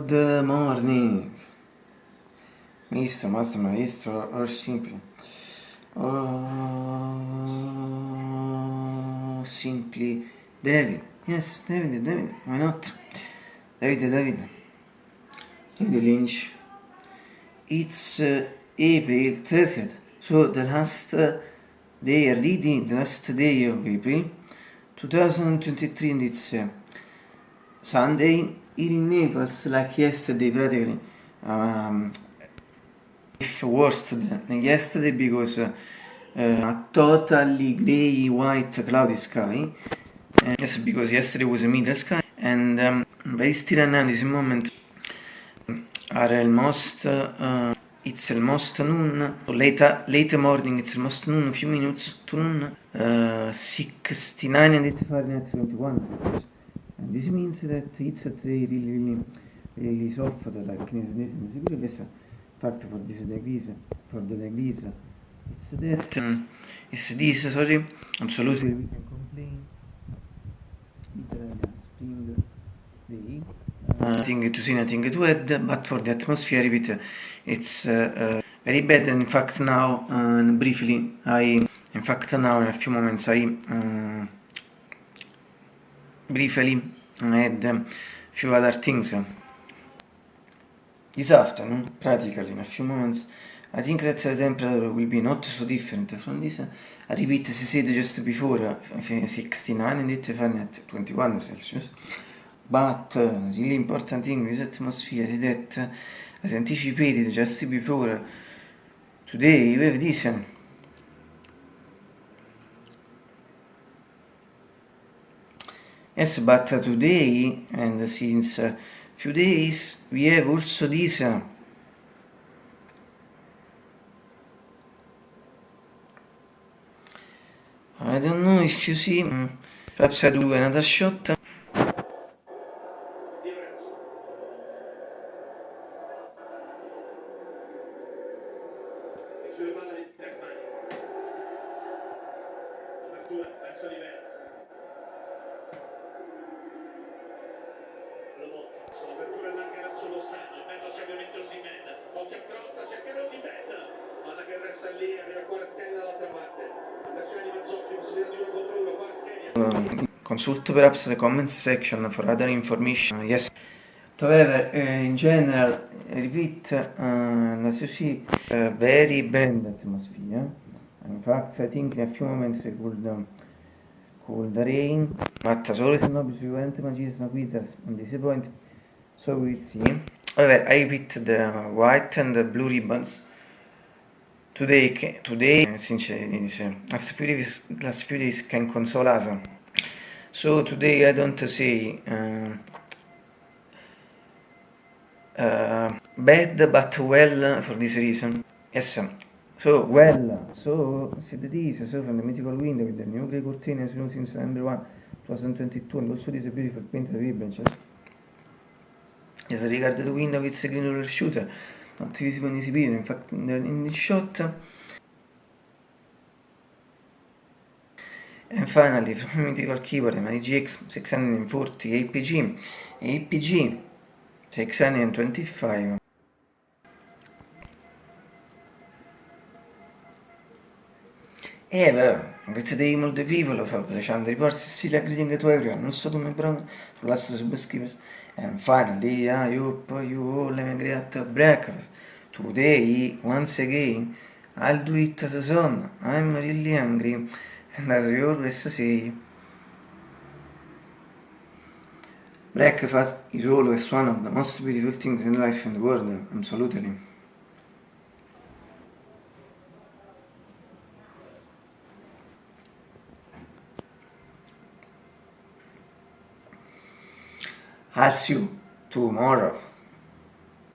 morning. Mr. Master Maestro or simply. Oh, simply David. Yes, David, David. Why not? David, David. David Lynch. It's uh, April 30th. So the last uh, day, reading the last day of April 2023 and it's uh, Sunday in Naples like yesterday practically um, if worse than yesterday because uh, a totally grey white cloudy sky. Uh, yes because yesterday was a middle sky and um, very still now this moment are almost uh, it's almost noon late, late morning it's almost noon a few minutes to noon uh, 69 and 8 Fahrenheit 21 and this means that it's at really really really soft like this fact for this degrees for the degrees. It's that um, it's this sorry absolutely. We can complain. Spring day nothing to see, nothing to add, but for the atmosphere it, it's uh, uh, very bad. And in fact now, uh, briefly, I, in fact now in a few moments I uh, briefly a few other things. This afternoon, practically in a few moments, I think that the temperature will be not so different from this. I repeat, as I said just before, 69 and it Fahrenheit 21 Celsius. But uh, really important thing is atmosphere is that, as anticipated just before, today we have this. Yes, but today, and since few days, we have also this. I don't know if you see, perhaps I do another shot. sulle palle consult perhaps the comments section for other information yes However, uh, in general, repeat, uh, as you see, a very bad atmosphere. In fact, I think in a few moments it could, um, could rain, but as always, no, because we weren't imagining no quitters on this point, so we'll see. However, I repeat the white and the blue ribbons. Today, today, since few days can console us. So today I don't say uh, uh, bad but well for this reason. Yes, so well, so said this, so from the mythical window with the new grey curtain as you know since November 1, 2022 and also this beautiful painted ribbon. As regard the window it's a green shooter, not visible in this video, in the shot. And finally, from mythical keyboard, my GX 640 APG, APG 625 Ever, great day multi people of Alexander reports still greeting to everyone, also to my brother, to last subscribers, and finally I hope you all have a great breakfast. Today, once again, I'll do it as a son. I'm really hungry, and as we always say, Breakfast is always one of the most beautiful things in life in the world, absolutely. I'll see you tomorrow.